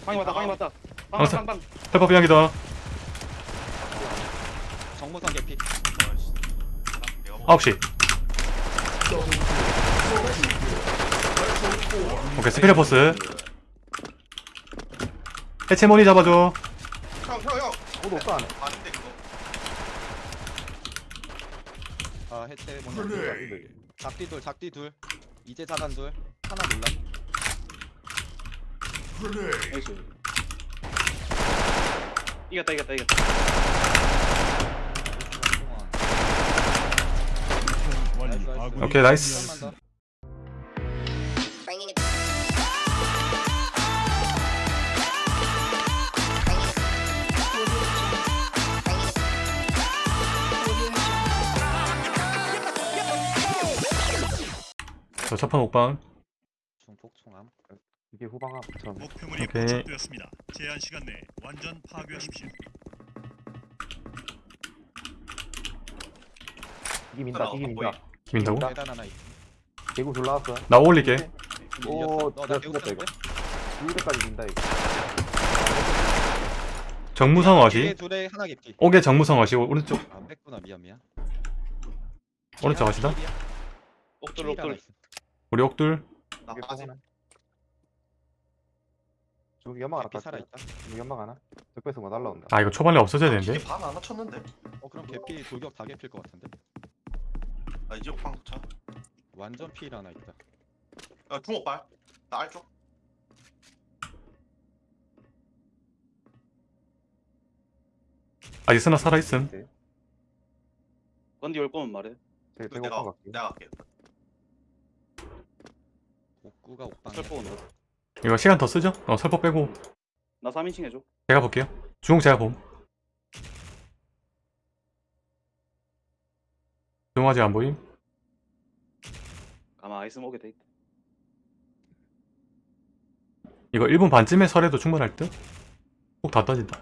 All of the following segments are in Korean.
방이 맞다 방이 맞다. 아, 빵빵빵 펠퍼 비양이다. 정무선 개피. 9시. 오케이 스피드 포스. 해체모니 잡아줘. 형형형. 모두 없어 안에. 아닌데 그거. 아 해체 먼저 작디 둘 작디 둘. 이제 자단 둘. 하나 몰라 나이스 이겼다 이겼다 이겼다. 오케이 나이스. 저 첫판 옥방 이게 후방 앞처럼 목표물이 오케이. 포착되었습니다. 제한 시간 내에 완전 파괴하십시오. 이기 민다 이기 민다 김인다고? 계단 하나 있어 대구 둘 나왔어 나 올릴게. 오, 너나 내가 개구 죽였다, 이거. 썼는데? 둘대까지 민다 이거. 정무성 어시? 둘에 하나 개피 옥에 정무성 어시. 오른쪽. 안 뺐구나. 미안 미안. 오른쪽 어시다? 옥돌 옥돌. 우리 옥둘 나 빠짐 저기 연막 하나 개피 깎아 살아있다. 여기 연막 하나? 적배서 뭐 날라온다. 아 이거 초반에 없어져야 되는데? 이게 반 하나 쳤는데? 어 그럼 개피 돌격 다 개필 것 같은데? 나 이제 옥방 도착 완전 필 하나 있다. 야 중옥발 나 알쪽 아직 스나 살아있음. 건디 올 거면 말해. 제그 대구 내가 오빠 갈게 내가 갈게 옥구가 옥방이야. 설포 온다 이거 시간 더 쓰죠? 어 설포 빼고. 나 3인칭 해줘. 제가 볼게요. 주홍 제가 봄. 주홍 아직 안 보임? 아마 아이스 먹게 돼있다. 이거 1분 반쯤에 설해도 충분할 듯? 꼭 다 떠진다.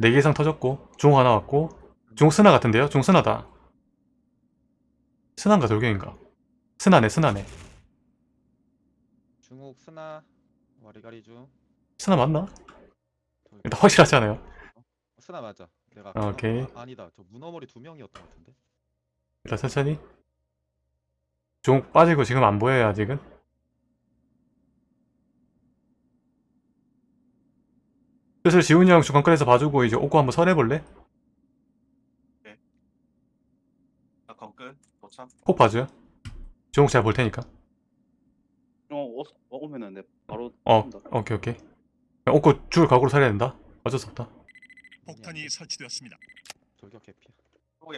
4개 이상 터졌고 주홍 하나 왔고 주홍 스나 같은데요? 주홍 스나다. 스나인가 돌격인가? 스나네 스나네 중옥 스나 와리가리 중. 스나 맞나? 일단 확실하지 않아요? 어, 스나 맞아. 내가 아, 오케이. 아, 아니다. 저 문어머리 두 명이었던 것 같은데. 일단 천천히. 주홍 빠지고 지금 안 보여요 아직은? 슬슬 지훈이 형 중간권에서 봐주고 이제 오고 한번 설해볼래? 나 건끝 도착 꼭 봐줘요? 주홍 제가 볼 테니까. 어 오, 오면은 내 바로 어. 오케이 오케이. 오고 줄 각오로 살해야 된다. 어쩔 수 없다. 폭탄이 설치되었습니다. 돌격 개피야.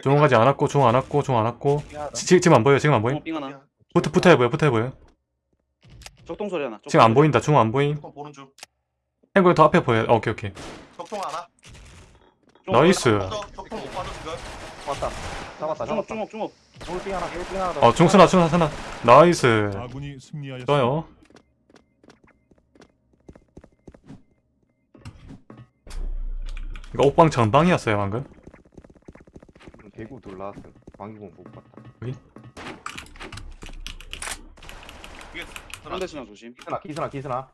주홍 가지 않았고 주홍 안 왔고 주홍 안 왔고. 지, 지금 안 보여 지금 안 보임? 어, 삥 하나 붙어 붙어야 보여 붙어야 보여. 적동 소리 하나 지금 안 보인다. 주홍 안 보임. 적통 보는 중. 행구형 더 앞에 보여. 어, 오케이 오케이. 적통 하나. 나이스. 빠져 적통 못 빠져 지금 왔다. 잡았다 중옥 잡았다. 중옥 돌빙 하나 돌빙 하나 더 어 중스나 스나 나이스. 아군이 승리하였습니다. 좋아요 이거 옥방 전방이었어요 방금? 대구 둘 나왔어 방기공 못 봤다. 상대 신나 조심. 기스나 기스나 기스나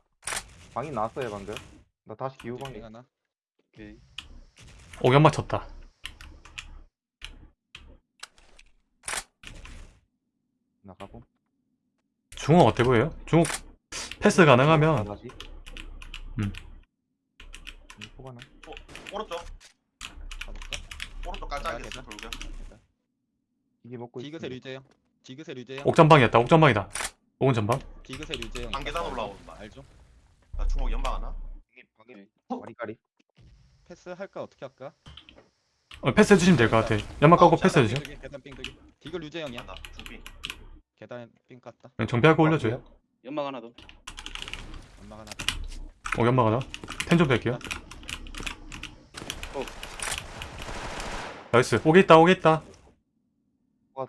방이 나왔어요 방금. 나 다시 기우 방이 빙 하나. 오케이. 맞췄다. 나가고. 중옥 어때 보여요? 중옥 패스 가능하면 다시 음. 포가 나 오른쪽. 가볼까? 오른쪽 깔짝이 아, 있어 돌격. 이게 먹고 디그세 있으면 류재형. 디그세 류재형. 옥전방이었다. 옥전방이다. 옥은 전방? 디그세 류재형. 안 계단 올라온다. 알죠? 나 중옥 연막 하나? 와리가리. 패스 할까? 어떻게 할까? 어, 패스 해주시면 될 것 같아. 연막 까고 패스 해주세요. 빙두기, 계단 빙두기. 디그 류재형이야. 나 중비. 계단 빙 깠다. 네, 정비하고 올려줘요. 연막 하나 더. 엄마가 하나 옥 연막 하나? 텐좀 뺄게요 나이스. 옥에 있다 옥에 있다.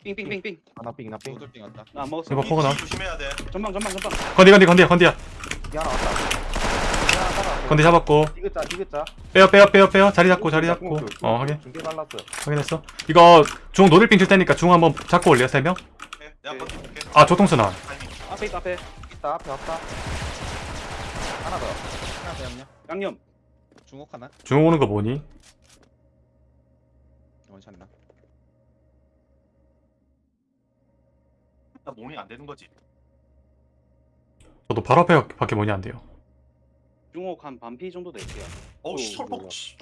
삥삥삥삥. 하나 빙 나빙 두들 빙 왔다. 나안 먹었어. 이거 포거나? 조심해야 돼. 전방 전방 전방. 건디 건디 건디 건디야. 이게 하나 왔다. 이게 하나 따라왔어요. 건디 잡았고. 디귿자 디귿자. 빼요 빼요 빼요 빼요. 자리 잡고 자리 잡고. 어 확인. 중계 발랐어 확인했어. 이거 중 노들빙 칠 테니까 중 한번 잡고 올려 3명? 오케이, 내가 오케이. 건디 볼게. 아 조통스나 타이밍. 앞에 있다 앞에. 있다 앞에 왔다. 하나 더. 하나 더 양념. 양념 중옥 하나? 중옥 오는 거 뭐니? 원샷나 나 모닝 안 되는 거지. 저도 바로 앞에 밖에 뭐니 안 돼요. 중옥 한 반피 정도 될게요 어우 철폭. 몰라. 씨.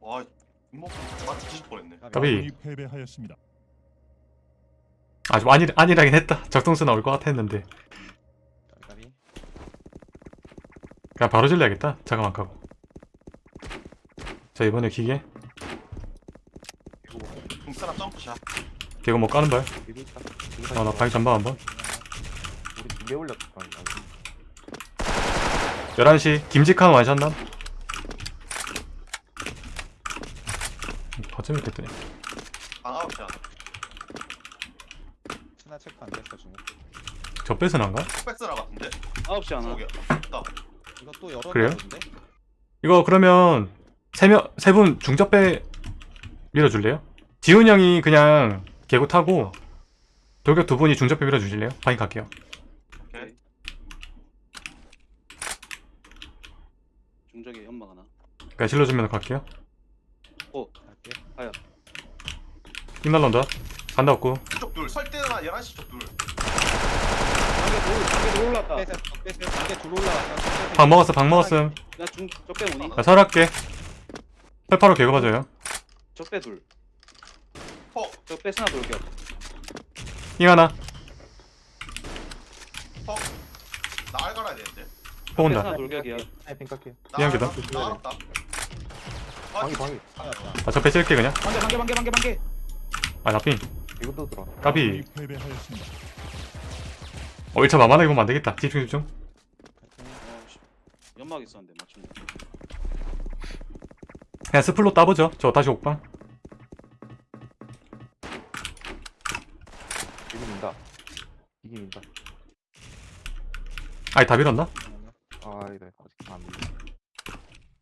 와 이모 맞 뒤질 뻔했네. 까비. 아군이 패배하였습니다. 아좀 안일 안일하긴 했다. 적동수 나올 것 같았는데 까비 그냥 바로 질러야겠다. 잠깐만 가고. 자 이번에 기계 중 사람 점프샷. 개고 뭐 까는. 여기 있다. 아나 방이 전방 한번. 우리 두개 올렸다. 아, 11시 김직한 완샷남. 더 재밌겠더니. 방 아웃 샷. 스나 체크 안 됐어 중옥 저 뺏은 한가? 백스라 같은데. 9시 하나. 나 이거 또 열어 그래요? 이거 그러면 세명세 분 중접배 밀어줄래요? 지훈 형이 그냥 개구 타고 돌격 두 분이 중접배 밀어주실래요? 방이 갈게요. 오케이. 중적에 연막 하나 그냥 질러주면 갈게요. 갈게 힘 날라온다. 간다 없고. 이쪽 둘. 설 때는 11시 쪽 둘. 돌 빼세요 빼세요 방 먹었어, 방 먹었음. 나중 적배 오니 나 설할게. 설파로 개구 봐줘요. 적배 둘 폭. 적배 스나 돌격 잉 하나. 나 알 갈아야 되는데. 또 온다. 스나 돌격이야 타이핑 깎게. 나 미안, 기다. 알았다. 나 알았다. 아, 방이 방이. 아, 접배 쓸게 그냥. 반개 반개 반개 반개 반개 아, 나삥. 이것도 들어. 까비. 패배하였습니다. 어, 1차 만만하게 보면 안 되겠다. 집중, 집중. 어, 씨. 연막 있었는데 맞춘 거 그냥 스플로 따보죠. 저 다시 옥방. 이기 민다. 이기 민다. 아이, 다 밀었나? 아, 이래. 아직 안 밀려.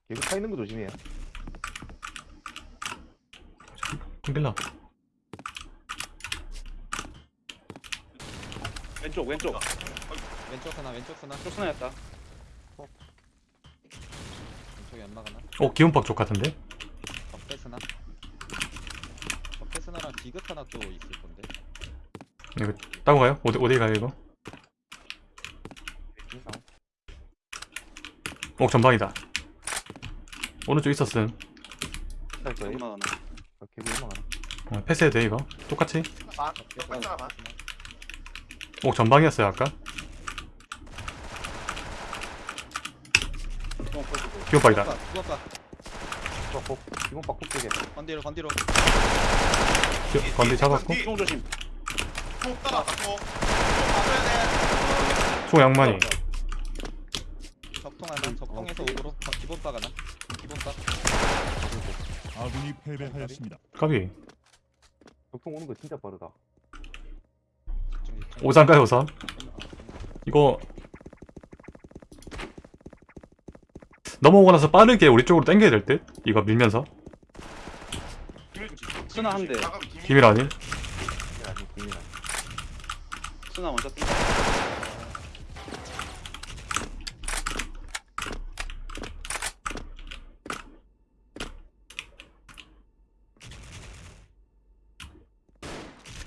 계속 타 있는 거 조심해요. 좀 왼쪽 왼쪽 왼쪽 하나 왼쪽 하나 쪽 스나였다 왼쪽 연막 하나 오, 기운박 쪽 같은데? 적배 스나 적배 스나랑 디귿 하나 또 있을 이거 따고 가요? 어디, 어디 가요, 이거? 옥 전방이다. 오른쪽 있었음. 하나 아, 계속 올라가나. 어, 패스해도 돼, 이거. 똑같이. 반. 백스라 반. 옥 전방이었어요, 아까. 어, 복. 이건 박복 쪽에. 건디로 건디로 기- 건디 잡았고. 똥 조심 돼. 총 양만이. 적통 하나 적통에서 오도로 어, 기본박 하나 기본박 아군이 패배하였습니다. 까비. 적통 오는 거 진짜 빠르다. 오장가요, 우선? 이거. 넘어오고 나서 빠르게 우리 쪽으로 당겨야 될 듯? 이거 밀면서. 비밀 주지. 스나 한 대. 나가면 비밀. 비밀 아닌? 이게 아니, 비밀 아니. 스나 원샷 뛴다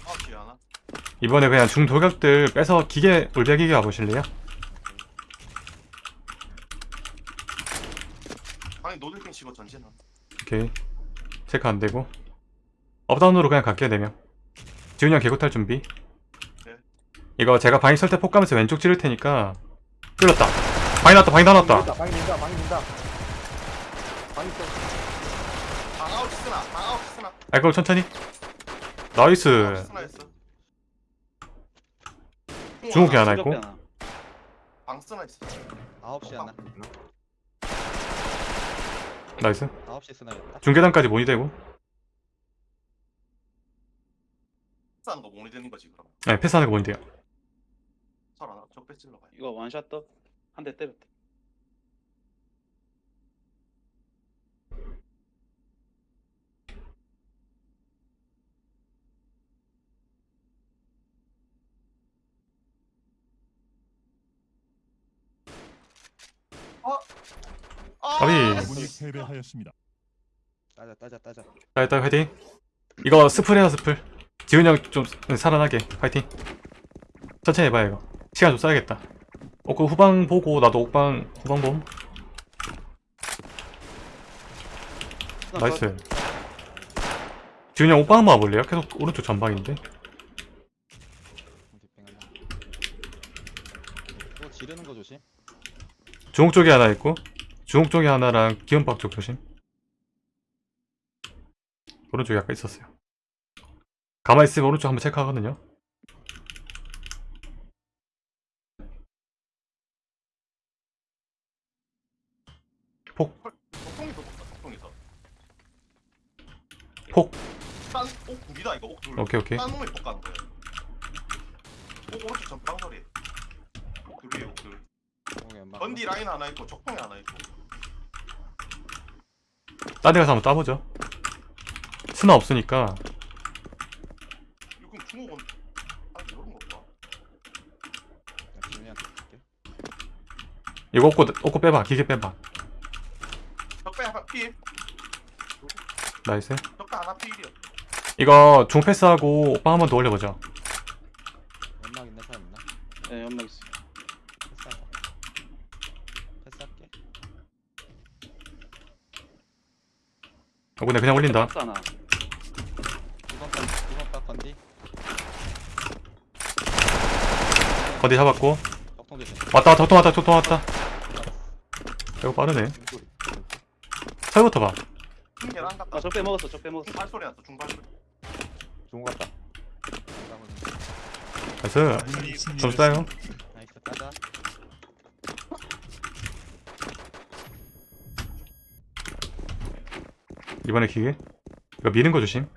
아, 하나. 이번에 그냥 중도격들 빼서 기계, 울베 기계 가보실래요? 아니 노들킹 치고 전진하. 오케이. 체크 안 되고. 업다운으로 그냥 갈게요, 4명. 지훈이 형 개구 탈 준비. 네. 이거 제가 방이 설때 폭 가면서 왼쪽 찌를 테니까. 뚫렸다. 방이 났다, 방이 다 났다. 방이 민다, 방이 민다. 방이 또. 방 아웃 쓰나. 방 아웃 쓰나. 알걸 천천히. 나이스. 중국이 하나 있고. 방 쓰나 있어. 9시 하나 나이스. 9시 스나였다 중계단까지 모니 되고. 싸는 거 모니 되는 거지 그럼. 네, 패스하는 거 모니 돼요. 설 하나. 적배 찔러 가야 이거 원샷 떡한 대 때렸다 아. 아군이 패배하였습니다. 따자 따자 따자. 자 일단 화이팅. 이거 스플이야 스플. 지훈이 형좀 살아나게. 화이팅. 천천히 해봐요 이거 시간 좀 써야겠다. 어, 그 후방 보고 나도 옥방 후방 봄 nice. 지훈이 형 옥방 한번 와볼래요? 계속 오른쪽 전방인데. 또 지르는 거 조심. 중옥 쪽에 하나 있고 중옥 쪽에 하나랑 기원박 쪽 조심. 오른쪽에 아까 있었어요. 가만히 있으면 오른쪽 한번 체크하거든요 폭통에서 먹다 폭통에서. 폭. 딴옥 둘이다 이거 옥 둘. 오케이 오케이. 딴 놈이 폭 가는 거야. 옥 오른쪽 전방 소리. 옥 둘이에요 옥둘. 연막 번디 라인 하나 있고 적통에 하나 있고. 딴 데 가서 한번 따보죠. 스나 없으니까. 이거 그럼 아 이런 줄게. 이거 옷고, 옷고 빼봐. 기계 빼봐 나이스. 하나 필이야 이거 중 패스하고 오빠 한 번 더 올려보죠. 연막 있는 사람 있나? 네 연막 있어 패스하자. 패스할게. 어 근데 그냥 올린다. 박스 하나 2번 박 2번 박 건디? 어디 잡았고. 왔다 왔다 왔다 톡통 왔다. 이거 빠르네 설부터 봐. 중계란다 아 적배 먹었어 적배 먹었어. 중발소리 났어 중발소리. 나이스 아군이 좀 따요. 승리하였습니다. 나이스 따자. 이번에 기계 이거 미는 거 조심.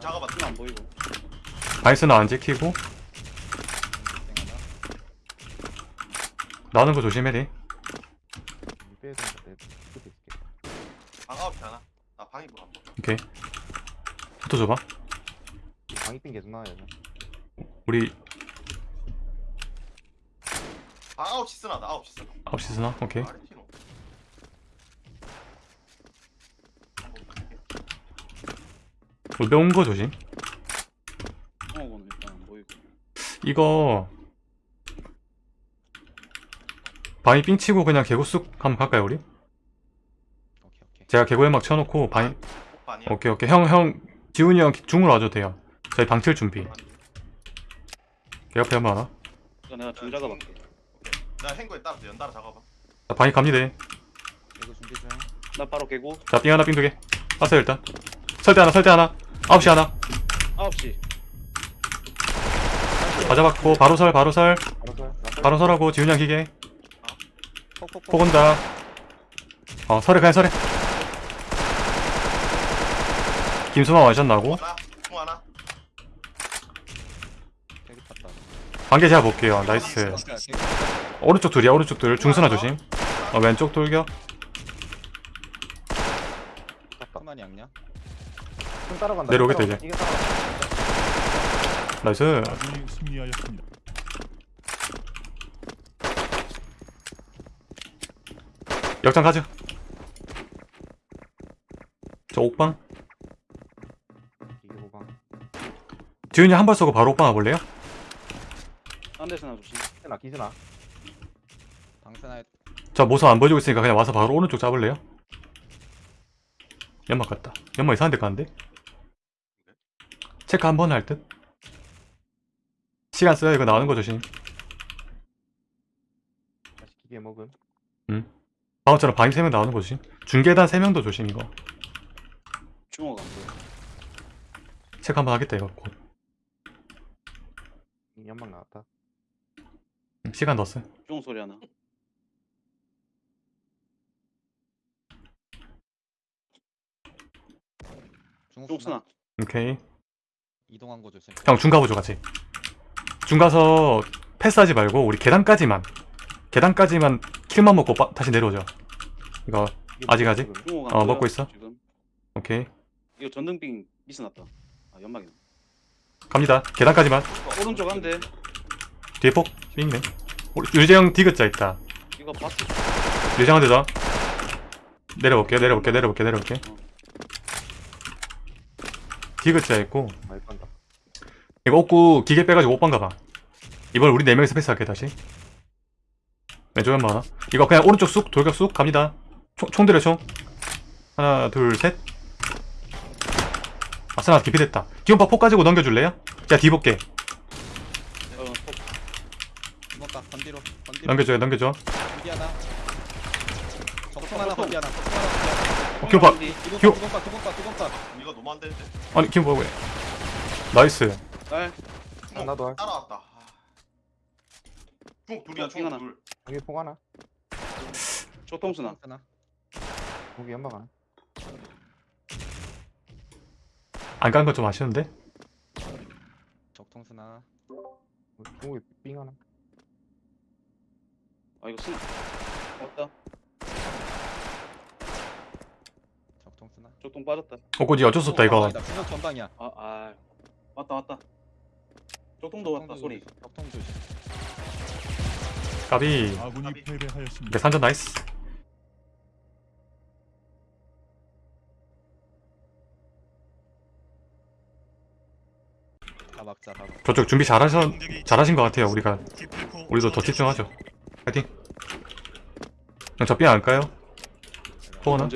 작아봐 안 보이고. 바이스는 안 지키고 뒷뱅 하나 나오는 거 조심해 돼 빼야 되는데 내 끝에 있을게. 방 아홉 시 하나? 나 방입으로 한번 오케이. 포토 줘봐. 방이핀 계속 나와요. 우리 방 아홉 시 쓰나 나 아홉 시 쓰나. 9시 스나? 오케이. 아르티노 한번 볼게. 우리 매운 거 조심. 안 보이고 이거 바위 삥 치고 그냥 개구 쑥 한번 갈까요 우리? 오케이 오케이. 제가 개구 연막 쳐놓고 바위 오빠 아니야 오케이 오케이. 형 형 지훈이 형 중으로 와줘도 돼요. 저희 방칠 준비. 개 옆에 한번 하나 이거 내가 중 작아볼게. 오케이. 나 행거에 따라서 연달아 작업하 자 바위 갑니다. 이거 준비 중나 바로 개고. 자삥 하나 삥 두개. 빠세요 일단. 설대 하나 설대 하나. 9시 하나. 9시. 다 잡았고 바로 설 바로 설. 바로 설하고 지훈이 형 기계 폭 온다. 어 설해 그냥 설해 김수만 완샷 나고? 하나 중 하나. 관계 제가 볼게요. 나이스. 오른쪽 둘이야 오른쪽 둘. 중순아 조심. 어, 왼쪽 돌격. 양냐? 따라간다. 내려오겠다, 따라간다. 나이스 아군이 승리하였습니다. 역장 가죠 저 옥방 이게 호방. 지훈이 한 발 쏘고 바로 옥방 와볼래요? 딴 데서 나 조심 기스나 기스나. 방세나 저 모습 안 보여주고 있으니까 그냥 와서 바로 오른쪽 잡을래요? 연막 같다 연막 이상한 데 가는데? 체크 한 번 할 듯? 시간 써야 이거 나오는 거 조심 다시 기계 먹음. 방금처럼 방임 3명 나오는 거 조심 중계단 3명도 조심 이거. 중옥 안 보여. 체크 한번 하겠다 이거 곧. 이 연막 나왔다. 음, 시간 넣었어. 중옥 소리 하나. 쓰나. 오케이. 이동한 거 조심. 형중 가보죠 같이. 중 가서 패스하지 말고 우리 계단까지만 계단까지만 킬만 먹고 빠- 다시 내려오죠 이거 아직, 아직? 어, 보여 먹고 있어? 지금 오케이. 이거 전등빙 미스 났다. 아 연막이네. 갑니다. 계단까지만. 오른쪽 한대 뒤에 폭 우리 유재형 디귿자 있다. 이거 봤어? 유재형한테 더. 내려볼게요 내려볼게요 내려볼게요 내려볼게요 디귿자 있고. 이거 옷구 기계 빼가지고 옷방 가봐. 이번 우리 4명이서 패스할게 다시. 왼쪽 연마 하나 이거 그냥 오른쪽 쑥 돌격 쑥 갑니다 총, 총 들여 총 하나 둘셋 아싸나 깊이 됐다 기온파 폭 가지고 넘겨줄래요? 제가 뒤 볼게 어, 어, 주먹가 건디로 건디로 넘겨줘요 넘겨줘 건디 하나 적통 하나 건디 하나 적통 하나 건디 하나 어, 기온파 이거 너무 안 되는데. 아니 기온파 왜 나이스 날 아, 나도 할. 따라왔다. 아. 중 둘이야 어. 중 둘. 여기 폭 하나. 조통수나 하나 여기 연막 하나. 안간 거 좀 아쉬운데? 적통수나. 중국에 삥 하나. 아 이거 쓰나 왔다. 적통수나. 조통 빠졌다. 옷구지 어쩔 수 없다 이거. 분석 전방이야. 아 아 왔다 왔다. 조통도 왔다 소리. 적통 조심. 까비. 아군이 패배하였습니다. 이게 산전 나이스 저쪽 준비 잘하셔, 잘하신 것 같아요 우리가. 우리도 더 집중하죠. 파이팅. 그냥 저삐 안 까요? 나가나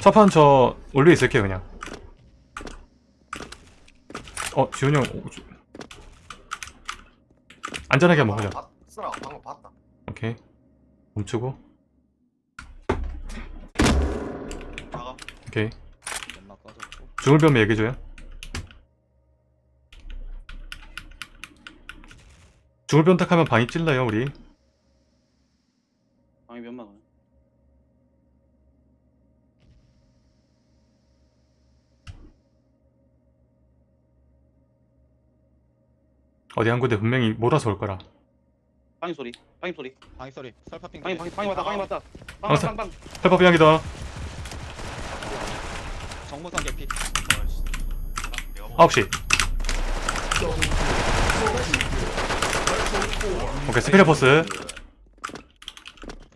첫판 저 올려 있을게요 그냥. 어 지훈이 형 안전하게 한번 보자. 오케이. 멈추고. 오케이. 꺼졌고. 중울변 얘기해줘요 중울변 탁 하면 방이 찔러요 우리. 방이 몇 막은 어디 한 군데 분명히 몰아서 올 거라. 방이 소리 방이 소리. 방이 소리. 설파핑 방이 방이 방이 왔다 방이 왔다. 방사- 방방방 펠퍼 비양이다 정무선 개피. 9시 오케이 스피드 포스.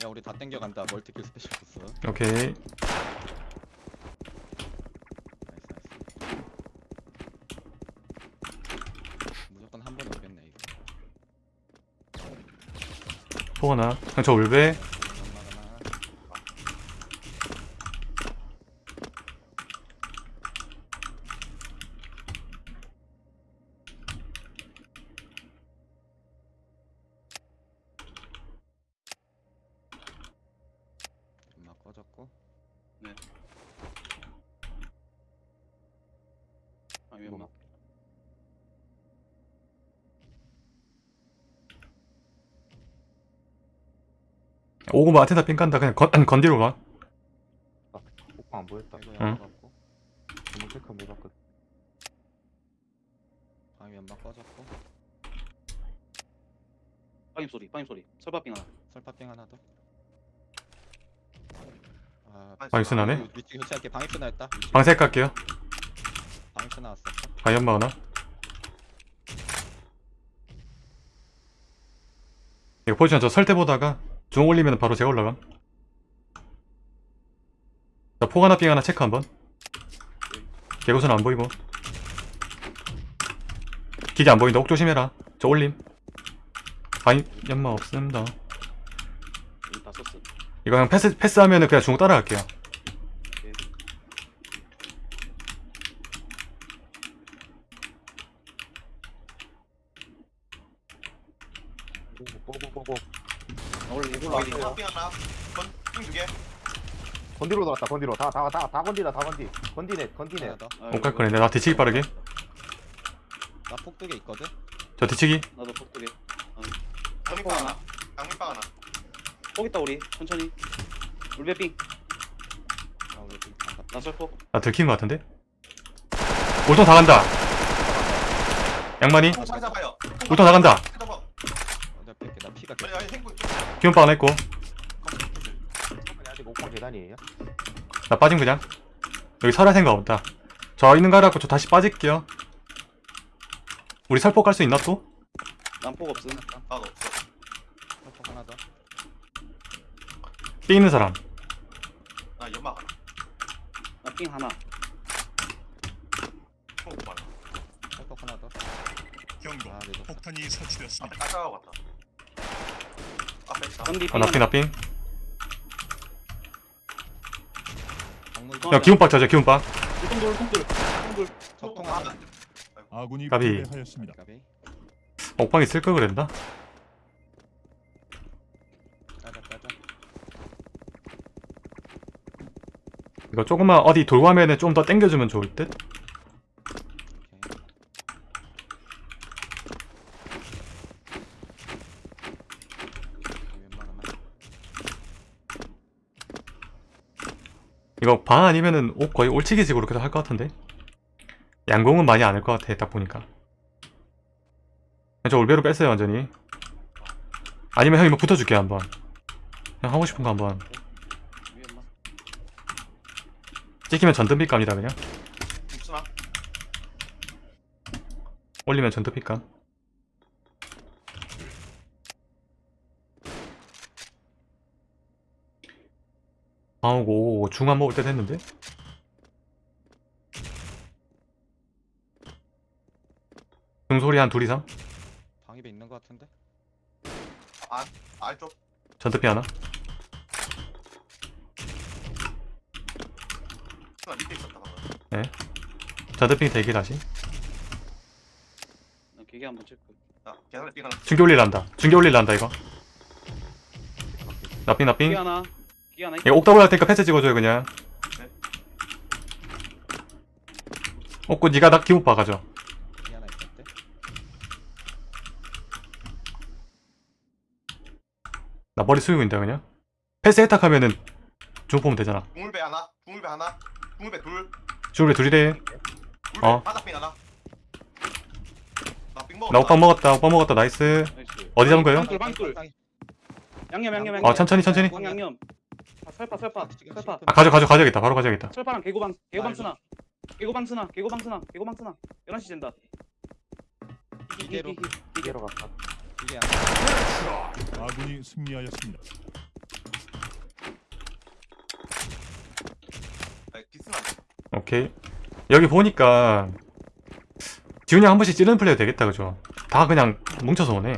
야 우리 다 땡겨간다. 멀티킬 스페셜 보스. 오케이. 나이스 무조건 한 번에 오겠네 이거. 포거나. 그냥 저 울베 연막 하나 연막 꺼졌고 방이 몇 막. 오고마 아테나 삥 간다. 그냥 건, 건디로 가 폭안 보였다. 이거 응. 연막 없고. 주문 체크 못 봤거든. 방이 연막 꺼졌고. 방이 소리 방이 소리. 설파빙 하나. 설파핑 하나 더. 아, 위치 교체할게 방이 쓰나 했다 방색 갈게요. 방이 쓰나 왔어 방이 연마 하나 이거 포지션 저 설대 보다가 중 올리면 바로 제가 올라감 자 포가나 삥 하나 체크 한번. 개구선 안 보이고. 기계 안 보인다. 옥 조심해라. 저 올림. 방이 연마 없습니다. 이거 그냥 패스, 패스하면은 그냥 중 따라갈게요 고고고고. 아, 원래 이걸로 거기 하기 커피 하나. 건중두 개. 건디로 들어왔다. 건디로. 다 다 다 다 건디다. 다 건디. 건디네. 건디네. 하나 더 아, 옥갈 거네 나 뒤치기 빠르게 나 폭두개 있거든 저 뒤치기 나도 폭두개 강민빵 하나. 강민빵 하나. 폭 있다 우리 천천히 울베빙 아 우리 어, 나 설폭 나 들킨 것 같은데 울통 다 간다 양만이 총 잡아요. 울통 다 간다 잡아. 내가 뺄게 나 피가 빨리 아니 행군. 기운빵 하나 있고 아직 옥방 계단이에요. 나 빠짐 그냥 여기 설할 생각 없다 저 있는 거 알았고 저 다시 빠질게요 우리 살포 깔 수 있나 또? 난폭 없음 난 없어. 살포 하나 더. 삥 있는 사람 나 연막 하나. 나삥 하나 총 많아. 살포 하나 더. 경고. 아, 네, 네. 폭탄이 설치되었습니다. 깔짝하고 갔다. 앞에 있다. 아 나삥 나삥 강물 어, 야 기운박 자자 기운박 울통돌 울통돌 울통돌 적통 아, 하나. 아군이 까비. 패배하였습니다. 가비. 옥방 있을 걸 그랬나? 까자 까자. 이거 조금만 어디 돌고 하면은 좀더 땡겨주면 좋을 듯? 오케이. 웬만하면 이거 방 아니면은 옥 거의 올치기식으로 계속 할 것 같은데? 양공은 많이 안 할 것 같아 딱 보니까. 저 올베로 뺐어요 완전히. 아니면 형이 뭐 붙어줄게 한번. 그냥 하고 싶은 거 한번. 찍히면 전등빛 감이다 그냥? 올리면 전등빛 감 아오고 중안 먹을 때 됐는데? 중소리 한 둘 이상? 방입에 있는 것 같은데. 알쪽. 전등빛 하나? 육수나 밑에 있었다 방금. 전등빛 대기 다시. 나 기계 한번 체크. 자, 계산에 삐가 하나. 중계 올릴란다. 중계 올릴란다 이거. 나삥 나삥 하나 기계 하나 이거 옥더블 할 테니까 패스 찍어줘요 그냥 네. 옥구 니가 나 기못 봐가죠. 나 머리 숙이고 그냥 패스 해탁하면은 중 보면 되잖아 중물배 하나. 중물배 하나. 중물배 둘. 중계 둘이래 어. 바닥빙 하나. 나빙 먹었다. 나 옥방 먹었다 옥방 먹었다 나이스 나이스 어디 잡은 거예요? 방돌 방돌 양념 양념 양념 어 천천히 천천히 양 양념 아, 설파 설파 설파 아 가져 가져 가져야겠다 바로 가져야겠다 설파랑 개구방 개구방 아, 쓰나 개구방 쓰나 개구방 쓰나 개구방 쓰나 11시 된다 이대로. 이대로 갔다. 이게. 아군이 승리하였습니다. 아, 기스나. 안 돼. 오케이 여기 보니까 지훈이 형한 번씩 찌르는 플레이 되겠다 그죠 다 그냥 뭉쳐서 오네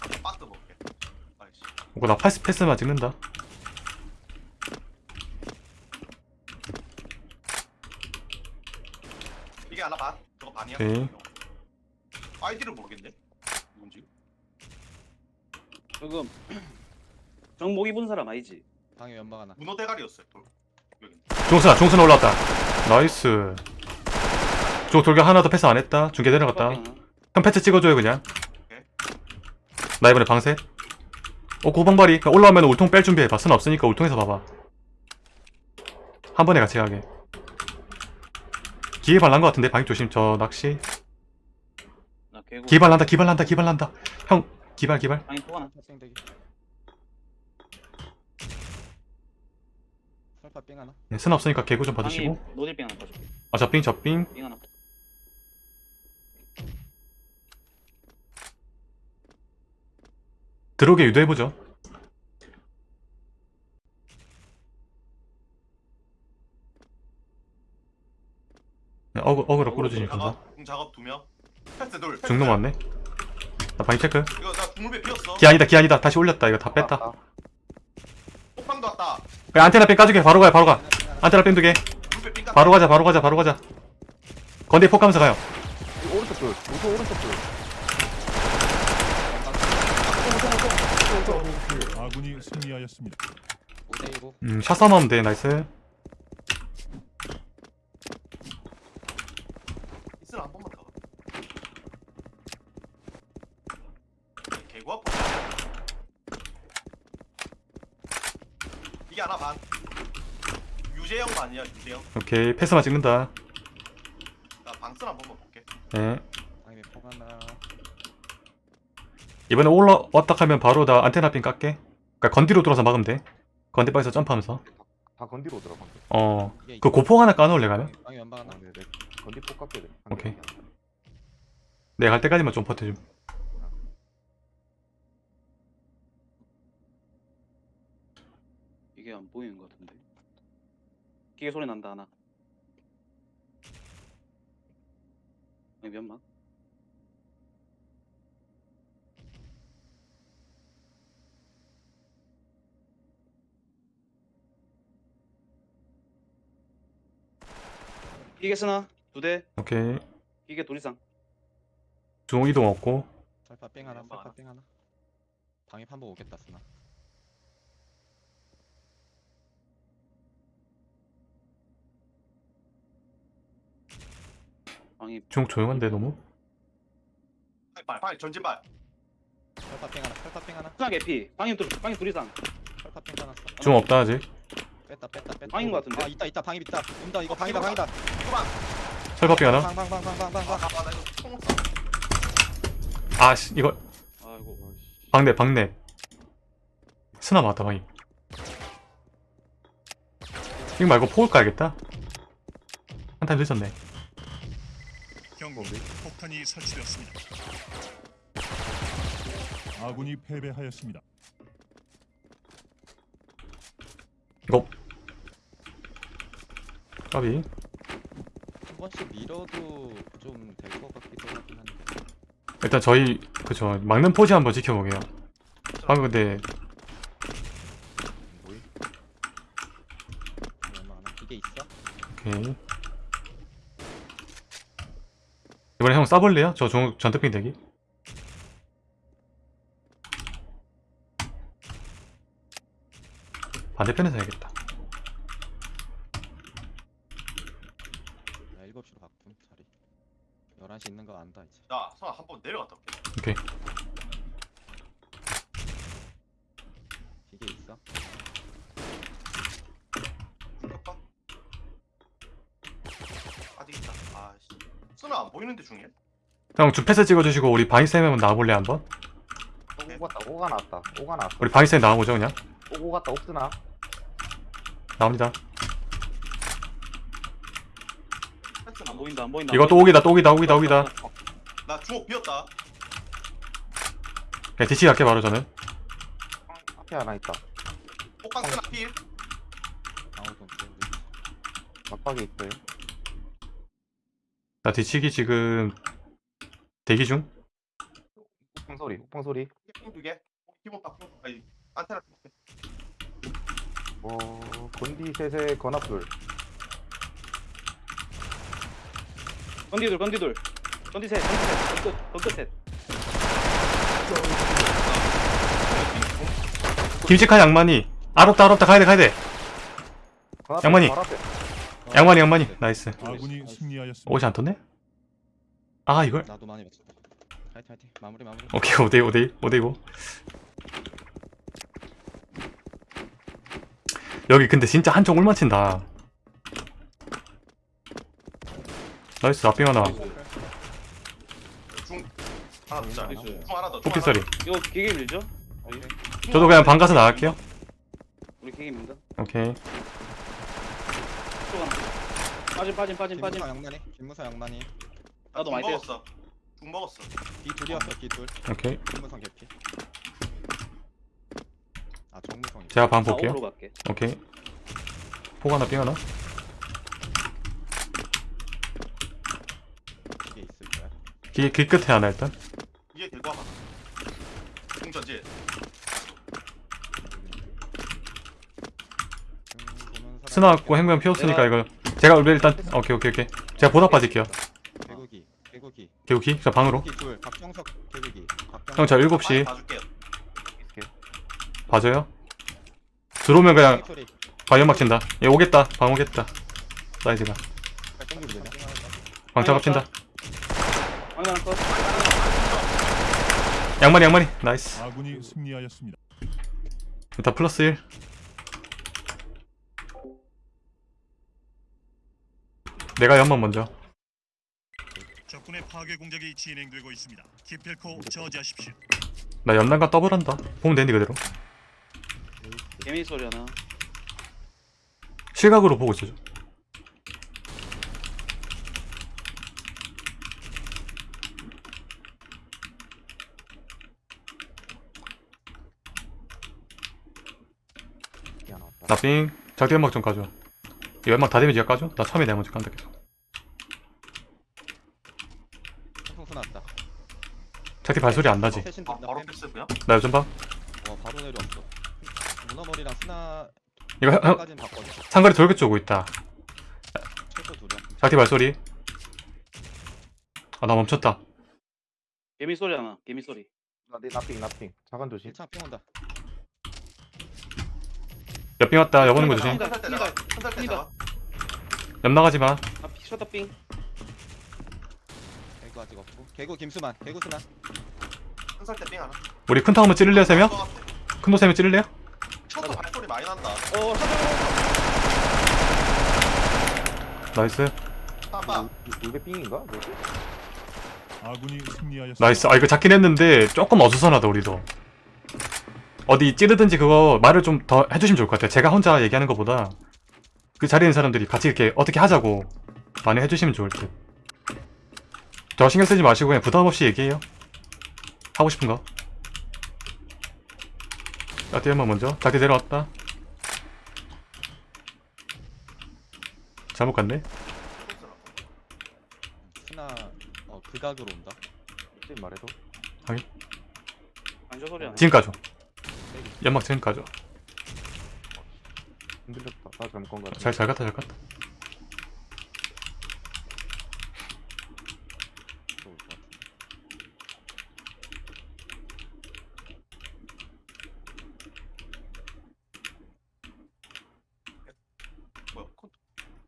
아, 빠뜨 먹게. 아 이거 나 패스 패스만 찍는다 이게 하나 반. 저거 반이야. 오케이. 아이디를 모르겠네. 뭔지. 지금 정복 입은 사람 아니지 방에 연막 하나. 문어 대가리였어요. 돌. 여기. 종순아 종순 올라왔다 나이스 저 돌격 하나 더 패스 안 했다 중계 내려갔다. 형 패스 찍어줘요 그냥 오케이. 나 이번에 방셋 어 고방발이 올라오면 울통 뺄 준비해봐. 순 없으니까 울통에서 봐봐. 한 번에 같이 가게. 기회 발난 것 같은데 방이 조심. 저 낚시. 기발 난다 기발 난다 기발 난다. 형 기발 기발. 방이 포 하나. 학생대기. 설파 삥 하나. 네, 순 없으니까 개구 좀 방이 봐주시고 노딜빙 하나 봐줄게. 아 저빙 저빙 빙 하나 들어오게 유도해보죠 네, 어그, 어그로 작업, 두 명. 패스 둘. 패스 중동 둘. 왔네 나 방이 체크 이거 나 중물배 비었어. 기 아니다 기 아니다 다시 올렸다 이거 다 뺐다 왔다. 폭방도 왔다. 그냥 안테나 뺑 까주게 바로 가요 바로 가 안테나 뺑 두개 바로 가자 바로 가자 바로 가자 건대 폭 가면서 가요 이 오른쪽 둘. 오른쪽 둘. 아군이 승리하였습니다. 5대1고. 음 샷 싸움 하면 돼 나이스 있을 한 번만 더. 개구 아파. 이게 하나 반. 유재영 반이야 유재영. 오케이 패스만 찍는다 나 방스 한 번만 볼게. 네. 이번에 올라왔다 하면 바로 나 안테나 핀 깎게 그니까 건디로 돌아서 막으면 돼 건디 바에서 점프하면서 다다 건디로 오더라 방금. 어. 이게 그 고폭 하나 까놓을래 가면? 방이 연방 하나 아, 네, 네. 건디 폭 깎게 돼. 오케이. 내가 갈 때까지만 좀 버텨 좀. 이게 안 보이는 것 같은데. 기계 소리 난다 하나. 여기 연막. 기계 쓰나? 두 대. 오케이. 기계 둘 이상. 중앙 이동 없고. 살파 뺑 하나 하나. 뺑 하나 방에 한번 오겠다 쓰나 방이 중앙 조용한데 너무? 빨리 빨리 전진발. 살파 뺑 하나 살파 뺑 하나 쓰나 개피. 방이 둘 방이 둘 이상. 살파 뺑 하나 써. 중앙 없다 아직. 뺐다 뺐다 뺐다 방인 것 같은데? 아 있다 있다 방이 있다 온다 이거 방이다 방이다. 철밥빙 하나? 방 방 방 방 방방 아, 아, 나 이거 총. 아씨 이거 아이고. 방내 방내. 스나 맞다 방이. 이거 말고 폭을 까야겠다. 한 타임 늦었네. 경고. 폭탄이 설치되었습니다. 아군이 패배하였습니다. 이거 까비. 한 번씩 밀어도 좀 될 것 같기도 하긴 한데 일단 저희 그죠 막는 포지 한번 지켜보게요. 방금 근데 뭐이 얼마 하나 이게 있어? 오케이. 이번에 형 쏴볼래요? 저 종, 전투핑 대기. 반대편에서 해야겠다. 나 7시로 바꾼 자리 11시 있는 거 안다 이제 자, 선아 한번 내려갔다 올게. 오케이. 이게 있어? 잠깐만. 아직 있다. 아씨. 쓰나 안 보이는데 중에? 형 주패스 찍어주시고 우리 바이쌤 한번 나와볼래 한번? 오 갔다 오가 나왔다. 오가 나왔어. 우리 바이쌤 나와보죠 그냥. 오 갔다 옥스나. 나옵니다. 패스 안 보인다 안 보인다. 이거 또 오기다 또 오기다 오기다 오기다. 나 주먹 비었다. 그냥 DC 갈게 바로 저는. 앞에 하나 있다. 폭방 쓰나 필. 막박에 있어요. 나 뒤치기 지금 대기 중. 옥방 소리. 옥방 소리. 핑두 개. 기본 딱. 핑. 아니 안테나. 어 건디 셋의 건압돌. 건디돌 건디돌. 김치칸 양만이. 알았다 알았다 가야 돼 가야돼. 건압돌 양만이. 바로 앞에. 양만이 양만이. 나이스. 아군이 승리하였습니다. 옷이 안 떴네? 아 이걸? 나도 많이 봤어 화이팅 화이팅 마무리 마무리 오케이 5대 5대 5대 5 여기 근데 진짜 한쪽 올맞힌다 나이스 앞빙 하나 중 하나 더 있잖아. 나이스. 중 하나 더. 중 포피서리 하나 이거 기계 밀죠? 오케이. 저도 그냥 방 가서 나갈게요 우리 기계 민다. 오케이 빠진 빠진 빠진 빠진. 김무사 양만이 김무사 양만이 나도 중 많이 먹었어. 중 먹었어. B 둘이었어 B 둘 오케이 김무성 개피 아 정무성 제가 방 나 볼게요 오로 갈게. 오케이 폭 하나 빙 하나 이게 있을 거야 길, 길 끝에 하나 일단? 이게 들고 와봐. 중 전지. 음, 보는 사람 스나 갖고 행면 피웠으니까 이거 제가 일단 오케이 오케이 오케이. 제가 보답 빠질게요. 개구기 개구기. 개우키 자 방으로. 개구기 둘 박정석 개구기. 형 저 7시. 봐줄게요. 봐줘요? 들어오면 그냥 소리. 바이오막 친다. 얘 오겠다. 방 오겠다. 사이즈가. 땡기고 그냥 방 작업친다. 방 하나. 양만이 양만이 nice 아군이 승리하였습니다. 일단 플러스 1 내가 연막 먼저 적군의 파괴 공작이 진행되고 있습니다. 기필코 저지하십시오. 나 연단과 더블한다 보면 되니 그대로 개미 소리 하나. 실각으로 보고 있어줘 야 나삥 작디 연막 좀 까줘 이 연막 다 데미지가 까줘? 나 처음에 내가 먼저 깐다 계속 통수 났다. 작디 발소리 안 나지? 세신 아. 바로 패스 그냥? 나 요즘 봐와 바로 내려왔어. 문어머리랑 스나 이거 형, 형 까진 바꿔줘. 상거리 돌격 쪼고 있다 최소. 작디 발소리 아 나 멈췄다 개미 소리 하나. 개미 소리. 나내 나핑 나핑. 자간 조심. 1창 핑 온다. 옆빙 왔다 여보는 거 조심 한살때 뛴다. 나가 옆 나가지마 아 피- 셔터빙. 개구 아직 없고. 개구 김수만. 개구 스나. 한살때 삥 하나 우리 큰통 한번 찌를래요 세명? 것 같아. 큰통 세명 찌를래요? 셔터 발소리 많이 난다 어. 나이스 빠빠 울베 삥인가? 뭐지? 아군이 승리하였습니다. nice 아 이거 잡긴 했는데 조금 어수선하다 우리도 어디 찌르든지 그거 말을 좀 더 해주시면 좋을 것 같아요. 제가 혼자 얘기하는 것보다 그 자리에 있는 사람들이 같이 이렇게 어떻게 하자고 많이 해주시면 좋을 듯저 신경 쓰지 마시고 그냥 부담 없이 얘기해요. 하고 싶은 거. 자티 한번 먼저. 자티 내려왔다. 잘못 갔네. 스나 어 극악으로 온다. 지금 말해도. 하나. 지금 까줘 연막 지금 흔들렸다. 같아. 잘, 잘 갔다 잘 갔다.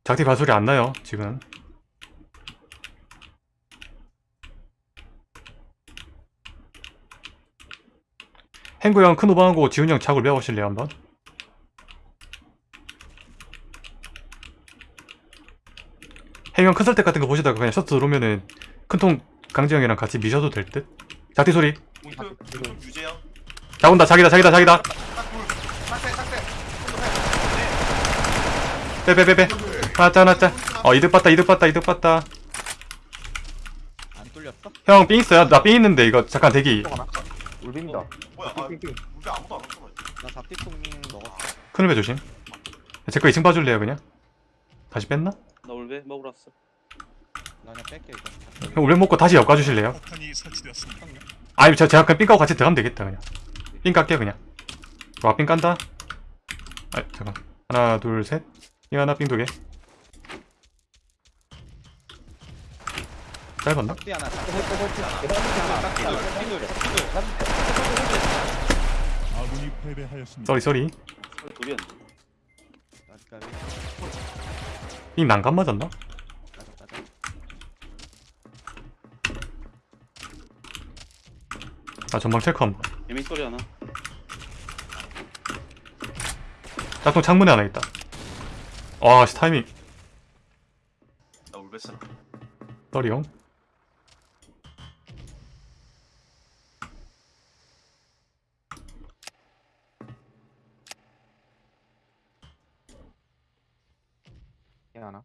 작티 발소리 안 나요 지금 행구 형 큰 오방하고 지훈이 형 작을 배워보실래요 한번? 행형 큰 설대 같은 거 보시다가 그냥 셔츠 들어오면은 큰 통 강지 형이랑 같이 미셔도 될 듯? 작티 소리 자 온다 자기다 자기다 자기다 빼빼빼빼 하나 하나 어 이득 봤다 이득 봤다 이득 봤다 안 뚫렸어? 형삥 있어요? 나삥 있는데 이거 잠깐 대기 울베입니다. 뭐야 아. 우리 아무도 안 왔어 나 잡티통 먹었어. 큰일배 조심 제거 2층 봐줄래요 그냥? 다시 뺐나? 나 올베 먹으러 왔어. 나 그냥 뺄게 이거. 형 울먹 먹고 다시 엮 가주실래요? 폭탄이 설치되었습니다. 아니 저 제가 그냥 삥 까고 같이 들어가면 되겠다 그냥 삥 깎게 그냥 와삥 깐다 아 잠깐 하나 둘셋삥 하나 삥 두개 짧았나? 짝띠 하나. 짝띠 하나. 아군이 패배하였습니다. sorry sorry 둘이었네. 삥 난간 맞았나? 아 전방 체크 한번 개미 소리 하나. 짝통 창문에 하나 있다 와씨 타이밍 나 울베스라 쏘리 형 삥 하나.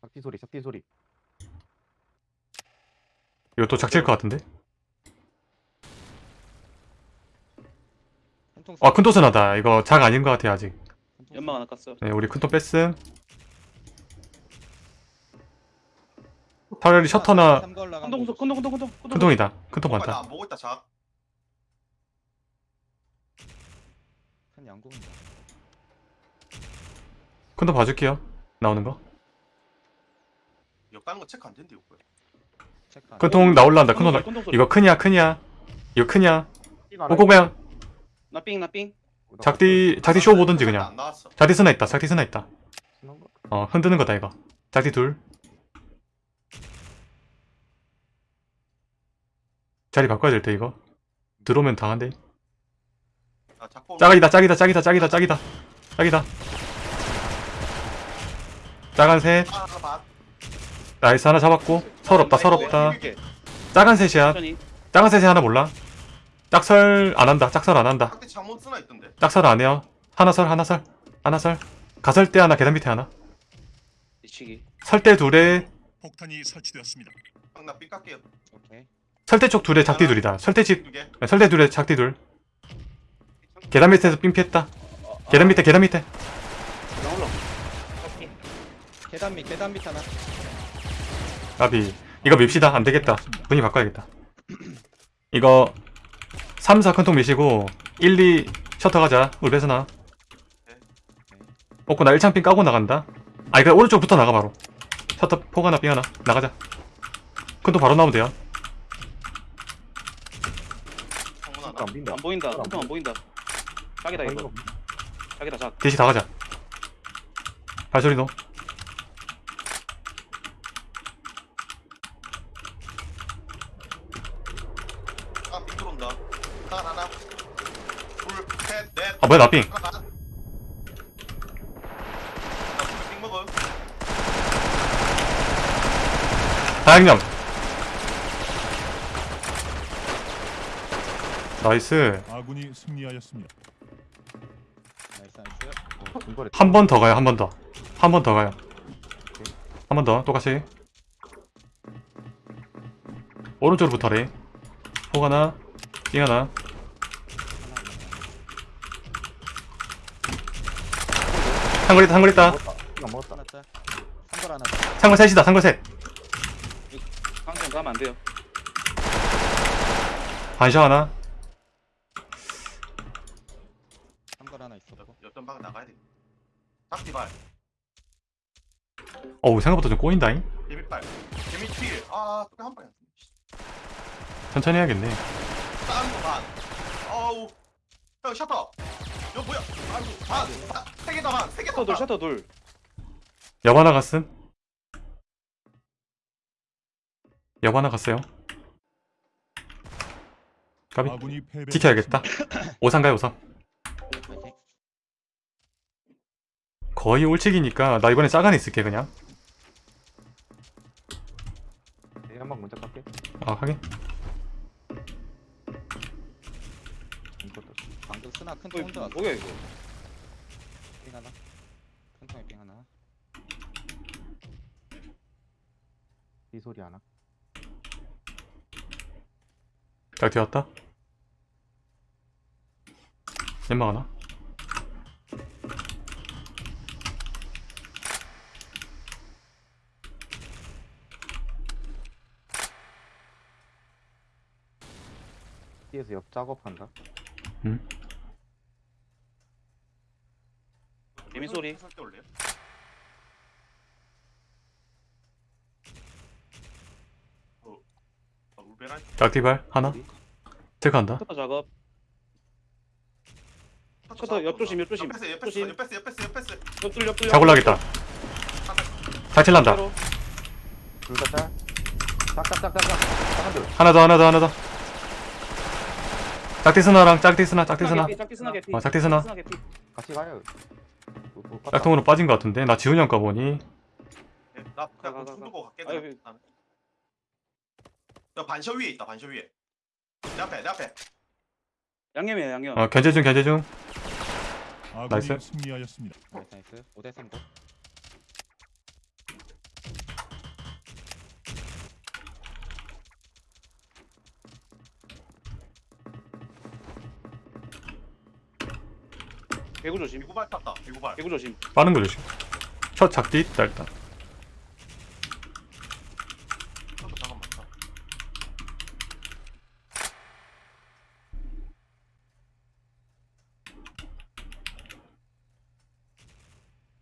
삭티 소리, 삭티 소리. 이거 또 작칠 것 같은데? 아 큰토스 나다 이거 작 아닌 것 같아 아직 연막 하나 깠어. 네 우리 큰토 뺐음 차라리 셔터나 큰동 큰동 큰동 큰 동. 큰통이다 큰통 어, 많다 나안 보고 있다 양궁이다. 큰통 봐줄게요 나오는 거 이거 거 체크 안 된대 이거. 안 큰통 나올란다 큰통 나... 이거 크냐 크냐 이거 크냐 삥 하나. 꼬꼬매양 나삥 나삥. 작디 작디 쇼 보든지 그냥 작디 스나 있다 작디 스나 있다? 어 흔드는 거다 이거 작디 둘 자리 바꿔야 될 때 이거 들어오면 당한대 아 자꾸 짝이다 짝이다 짝이다 짝이다 짝이다 짝이다 짜간 셋아하 나 나이스 하나 잡았고 서럽다 서럽다. 작은 셋이야. 작은 셋이 하나 몰라 짝설 안 한다 짝설 안 한다 딱대 잠못 쓰나 있던데. 짝설 안 해요 하나 설 하나 설 하나 설 가설대 하나 계단 밑에 하나. 설대 둘에 폭탄이 설치되었습니다. 설대 쪽 둘에 작디 둘이다 설대 집두 개. 설대 둘에 작디 둘 계단 밑에서 삥 피했다 계단 밑에 계단 밑에 나 올라. 계단 밑 계단 밑 하나. 나비 이거 밉시다 안 되겠다 분위 바꿔야겠다 이거 3, 4 큰통 미시고 1, 2 셔터 가자 울베스나 먹고 나 1창 삥 까고 나간다 아 이거 오른쪽 붙어 나가 바로 셔터 폭 하나 삥 하나 나가자 큰통 바로 나오면 돼요. 안 빈다. 안 보인다. 큰통 안 보인다. 자기다 아, 이거. 자기다 작. DC 다 가자 발소리 넣어 아, 삐 들어온다. 하나, 하나. 둘, 셋, 넷. 아 뭐야 나삥 빙 먹어. 다양념 nice 아군이 승리하였습니다. nice nice. 어, 중거리 한 번 더 가요 한 번 더 한 번 더 가요 한 번 더 똑같이 오른쪽으로 붙어래 폭 하나 삥 하나 상글 있다 상글 있다 이거 먹었다. 하나. 한걸 하나. 짜. 상글 셋이다 상글 셋 방금 가면 안 돼요. 반셔 하나 한걸 하나 있었고. 옆전 방 나가야 돼. 닭띠 발. 어우 생각보다 좀 꼬인다잉 개미발. 개미 튀. 아, 또한 방이야. 천천히 해야겠네 딴거 반. 어우. 형 셔터. 이거 뭐야? 아이고. 반. 아, 세 개다 반. 세 개다 셔터 둘, 반. 셔터 둘. 옆 하나 갔음 옆 하나 갔어요 패배. 지켜야겠다 오상 가요 오상. 거의 올치기니까 나 이번에 짜간에 있을게 그냥 네, 한방 먼저 깎게. 아 하긴 방금 스나 큰 어, 통 혼자 왔어. 뭐야 이거? 빙 하나. 큰 통에 빙 하나. 이 소리 하나. 딱 되었다 연막 하나 뒤에서 옆 작업한다. 개미 소리. 설때 올래요? 어, 어, 울베라. 짝티발 하나 체크한다 셔터 작업. 셔터 옆 조심, 옆 조심. 옆에서 옆에서 조심. 옆에서 옆에서 옆에서. 옆둘, 옆둘. 작 올라겠다 탈칠난다 둘다 짤. 짝짝짝짝짝. 하나 더 하나 더 하나 더 짝티스나랑 짝티스나 짝티스나 짝티 스나 개피. 어, 짝티 스나. 개피. 같이 가요. 깠다. 짝통으로 빠진 것 같은데 나 지훈이 형 가 보니 예, 나 가, 가, 그냥 가. 아유, 그냥. 나는. 야 반셔 위에 있다. 반셔 위에. 내 앞에 내 앞에. 양념이에요, 양념. 어 견제 중 견제 중 아군이 나이스. 승리하였습니다. 나이스 나이스. 5대 3고. 개구 조심. 개구발 탔다. 개구발. 개구 조심. 빠는 거 조심 첫 작디 있다 일단 잠깐만.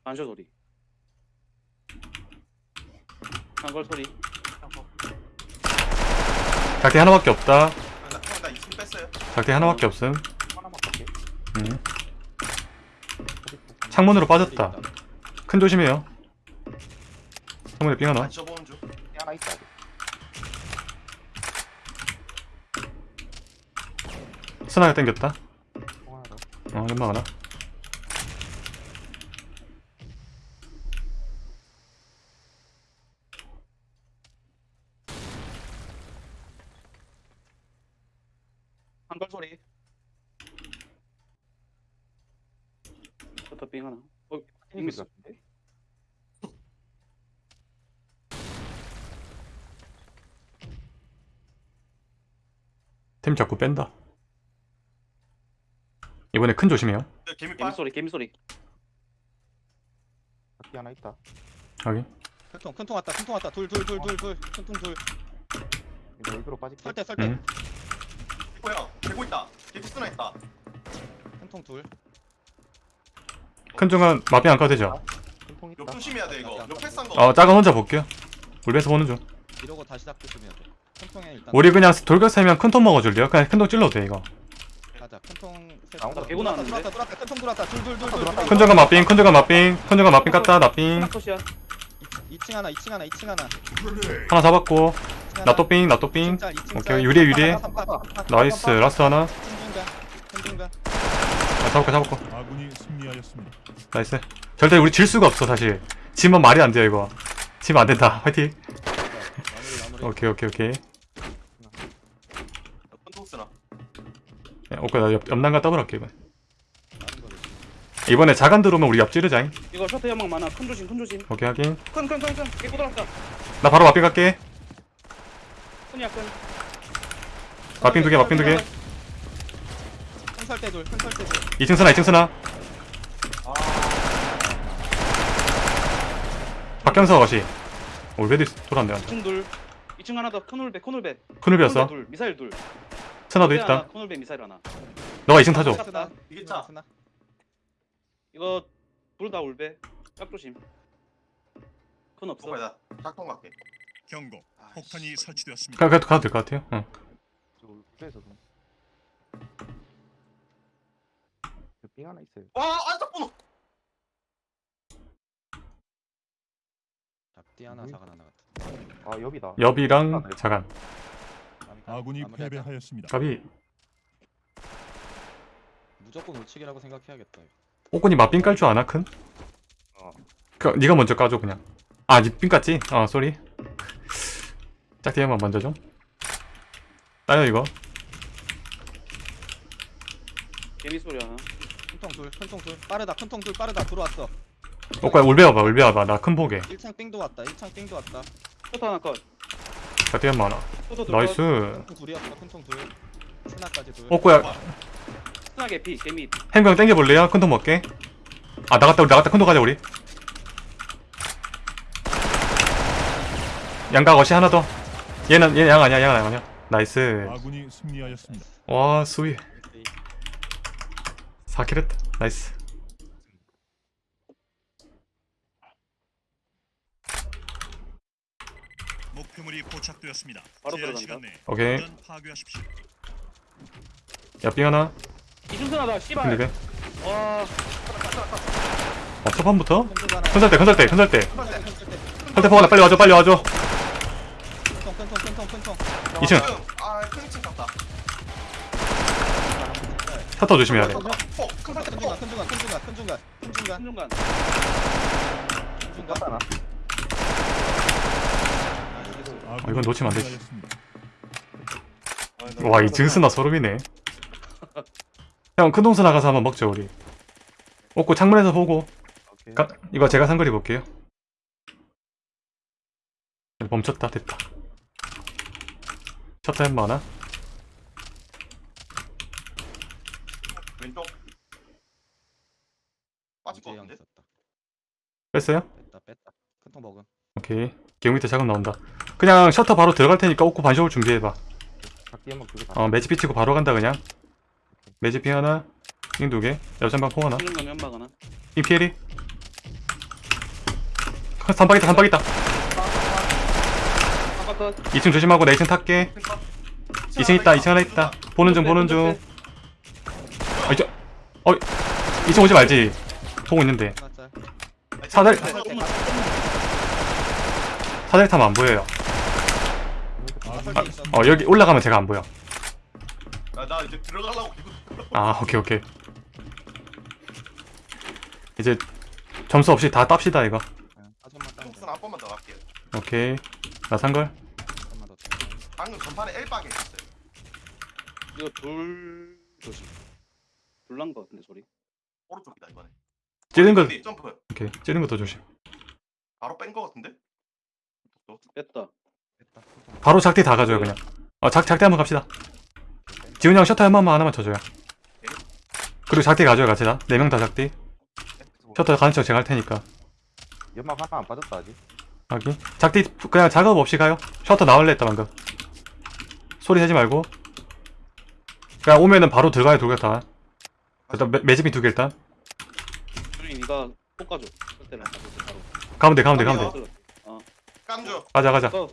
반셔 소리. 한걸 소리. 작디 하나밖에 없다 형, 나, 형, 나 2층 뺐어요. 작디 하나밖에 없음. 음. 창문으로 빠졌다 큰 조심해요 창문에 삥 하나 반셔 보는 중. 하나 있다. 아직. 스나가 땡겼다 더. 어 연막 하나 한걸 소리. 셔터 빙 하나. 어, 튀는 소리 같은데? 템 자꾸 뺀다 이번에 큰 조심해요 네, 개미. 소리, 개미 소리. 바퀴 하나 있다. 여기 큰통 큰통 왔다 큰통 왔다 둘 둘 둘 둘둘 큰통 둘 이거 여기로 빠질게. 설대 설대 응. 뭐야? 개고 있다. 개피 쓰나 있다. 큰통 둘 큰 중간 마비 안 까도 되죠? 큰통 있다. 역 조심해야 돼 이거. 역 패스한 거. 어 작은 혼자 볼게요 울베에서 보는 중 이러고 다시 닥 조심해야 돼 우리 그냥 돌격 세면 큰 통 먹어줄래요? 그냥 큰 통 찔러도 돼 이거. 가자. 큰통 셋 나온다. 개구 나왔는데? 들어왔다 들어왔다. 큰통 들어왔다. 들어왔다. 큰 중간 마빙 큰 중간 마빙 큰 중간 마빙 깠다 나빙 하나 컷이야. 2층 하나 2층 하나 2층 하나. 하나 잡았고. 2층 하나. 나또빙 나또빙 2층 짤, 2층 오케이, 삼파, 삼파. nice last 하나. 아, 잡았고 잡았고 아군이 승리하였습니다. nice. 절대 우리 질 수가 없어 사실. 지면 말이 안 돼요 이거. 지면 안 된다. 화이팅 마무리 오케이 오케이 오케이 큰통 쓰나. 네, 오케이 나 옆, 옆난간 더블할게 거를 이번에 자간 들어오면 우리 옆 찌르자잉 이거 셔터 연막 많아. 큰 조심, 큰 조심. 오케이 하긴 큰, 큰, 큰, 큰. 개고 들어왔다. 나 바로 마빙 갈게 큰이야, 큰. 마빙 두개 마빙 두개 큰 설대 둘큰 설대 둘 2층 쓰나 2층 쓰나 박경석 어시 올베디 돌았네 2층 둘. 2층 하나 더. 큰 울배. 큰울비였어 둘, 미사일 둘. 스나도 있다 큰 울배 미사일 하나. 너가 2층 타줘 스나 이게 차. 스나 이거 둘다 울배. 짝 조심. 큰 없어. 나 작동 갈게. 경고. 폭탄이 아이씨. 설치되었습니다. 가, 가도 가도 될것 같아요 응. 저 울프에서도. 빙 하나 있어요. 와 안짝 번호. 잡디 하나 음. 자간 하나 아 여기다. 옆이랑 자간 아군이 마무리하자. 패배하였습니다. 갑이 무조건 우측이라고 생각해야겠다. 옥군이 맛빙 깔 줄 아나 큰? 어. 그 니가 먼저 까줘 그냥 아 니빙 깠지? 아 sorry 한번 먼저 좀 따요 이거 개미 소리 하나. 큰통 둘 큰통 둘 빠르다 큰통 둘 빠르다 들어왔어 옥구야 울베 와봐 울베 와봐 나 큰 보게 1창 삥도 왔다 1창 삥도 왔다 셔터 하나 컷. 둘 컷. nice. 큰통 둘이었어 큰통 둘. 스나까지 둘. 옥구야. 스나 개피, 개미. 행병 땡겨볼래요? 큰통 먹게? 아 나갔다 우리 나갔다. 큰통 가자 우리. 양각 어시 하나 더. 얘는 얘양 아니야 양 아니야. nice. 아군이 승리하였습니다. 와 수위 4kill 했다. nice 목표물이 포착되었습니다. 바로 제한 들어간다. 시간 내에 오케이 파괴하십시오. 옆빙 하나 이중선 하다, 씨발. 클리베 와, 어 첫판부터 큰살때 큰살때 큰살때 살때 포가나 빨리 와줘 빨리 와줘 큰통 큰통 큰통 큰통 2층 아큰 2층 갔다. 셔터 조심해야 돼 폭. 큰큰 설대 중간 폭. 큰 중간 큰 중간 큰 중간 큰 중간 한중간. 큰 중간 깠다 나. 아군이 이건 놓치면 안 되지. 와 이 증스나 소름이네. 형 큰동수 나가서 한번 먹죠 우리. 옷고 창문에서 보고. 가, 이거 제가 상거리 볼게요. 멈췄다 됐다. 셔터 햄 많아 왼쪽. 빠질 것 같은데. 뺐어요? 뺐다 뺐다. 큰통 먹음. 오케이. 기용 밑에 작업 나온다 그냥 셔터 바로 들어갈 테니까 옷고 반쇼울 준비해봐. 다. 어 매지 피치고 바로 간다 그냥. 매지 피 하나 잉 두개. 옆전방 포 하나. 잉 피해리. 삼박 있다 삼박 있다. 한박 컷. 2층 조심하고 내 2층 탈게. 2층 있다 2층 하나 있다. 보는 중 보는 중. 아, 이쪽. 어 2층 오지 말지. 보고 있는데. 사다리 설대 사다리 타면 안 보여요 설대 있어 어 여기 올라가면 제가 안 보여 아, 나 이제 들어가려고. 아 오케이 오케이 이제 점수 없이 다 땁시다 이거 사전만 따면 돼 폭스는 한 번만 더 갈게요. 오케이 나 산 걸 한번더 방금 전판에 L방에 있었어요. 이거 돌 조심. 불난 거 같은데 소리. 오른쪽이다 이번에. 찌른 거? 점프. 오케이 찌른 것도 조심 바로 뺀 거 같은데? 뺐다. 바로 작대 다 가져요 그냥. 어 작, 작대 한번 갑시다. 지훈이 형 셔터 한 번만 하나만 쳐줘요. 그리고 작대 가져요 같이 다 네 명 다 작대 셔터 가는 척 제가 할 테니까. 연막 하나 안 빠졌다 아직. 여기 작대 그냥 작업 없이 가요. 셔터 나올래 했다 방금. 소리 내지 말고. 그냥 오면은 바로 들어가요 돌격 다. 일단 매, 매집이 두 개 일단. 주인 이가 볶아줘. 그때는 바로. 가면 돼 가면 돼 가면 돼. 돼. 깐주. 가자 가자. 어,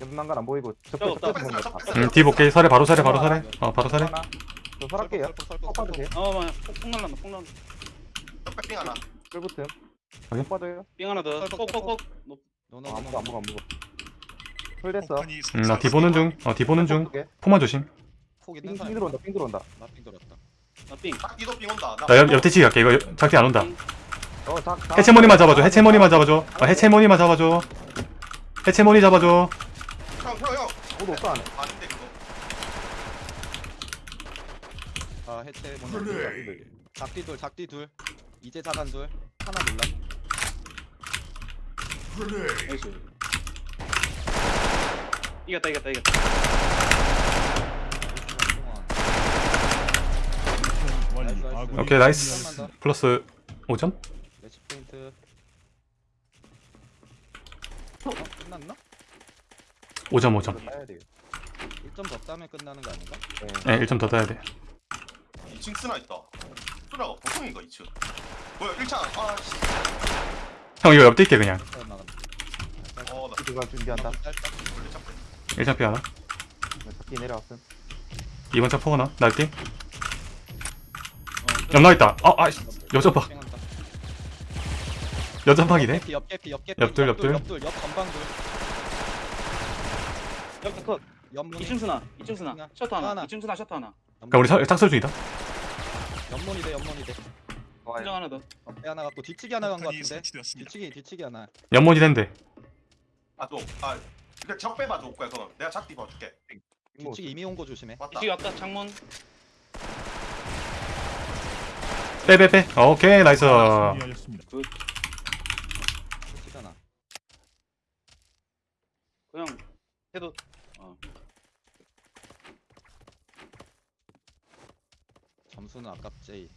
연막간 안 보이고 저 적배. 적배 보는 거 다. 음, 뒤 볼게 설에 바로 설에 바로 설에 어 바로 설에 하나. 저 설할게요. 설득, 설득, 꼭 빠도 돼. 어, 맞아. 폭, 폭 날란다. 폭 날란다. 백빙 하나. 확인. 꼭 빠져요. 삥 하나 더. 꼭꼭꼭. 어, 안. 먹어 안 먹어 안 먹어. 풀 됐어. 음, 나 뒤 보는 중 어 뒤 보는 중두 개. 포만 조심 폭 있는 삥 사람. 삥 들어온다 삥 들어온다. 나삥 들었다. 나 삥. 딱 이도 빙 온다. 나 옆, 옆뒤치기 갈게 이거 작대 안 온다 어, 자, 자, 해체머니만 잡아줘 해체머니만 잡아줘 어, 해체머니만 잡아줘 해체머니 잡아줘 형, 형, 형. 모두 없어 안에. 아닌데 그거. 아 해체 먼저. 작디 둘 작디 둘. 이제 자단 둘. 하나 몰라. nice. 이겼다, 이겼다, 이겼다. nice, nice. 오케이 nice. 플러스 5점? 매치 포인트. 어? 끝났나? 5점 5점 따야 돼. 1점 더 따면 끝나는 거 아닌가? 네. 네 1점 더 따야 돼 2층 쓰나 있다. 쓰나가 보통인가 2층. 뭐야 1차. 아 씨. 형 이거 옆뛸게 그냥 잘 나간다. 어, 나 이거 준비한다. 짧다. 원래 잡고. 1점 피 하나 잡기 내려왔음. 2번 차포 하나 날게 옆 나와있다 아 아이씨 여전박 뺑한다. 여전박이네 옆개피 옆개피 옆개피 옆둘, 옆둘. 옆둘 옆 건방 둘 옆에 컷. 옆문이 2층 스나. 2층 스나. 하나. 셔터 하나. 하나. 2층 스나 셔터 하나. 그럼 우리 설- 짝설 중이다 옆문이 돼 옆문이 돼 한정 하나 더. 옆에 하나 갖고 뒤치기 하나 간거 폭탄이 같은데 설치되었습니다. 뒤치기 뒤치기 하나 연문이 된대 아, 또. 아. 근데 적 빼봐 줄 거야, 그럼. 내가 작디 봐줄게. 뭐, 뒤치기 이미 온 거 조심해 왔다. 이식 왔다. 창문. 빼빼빼 오케이 나이스 승리하였습니다. 뒤치기 하나 그냥 해도. 점수는 아깝지.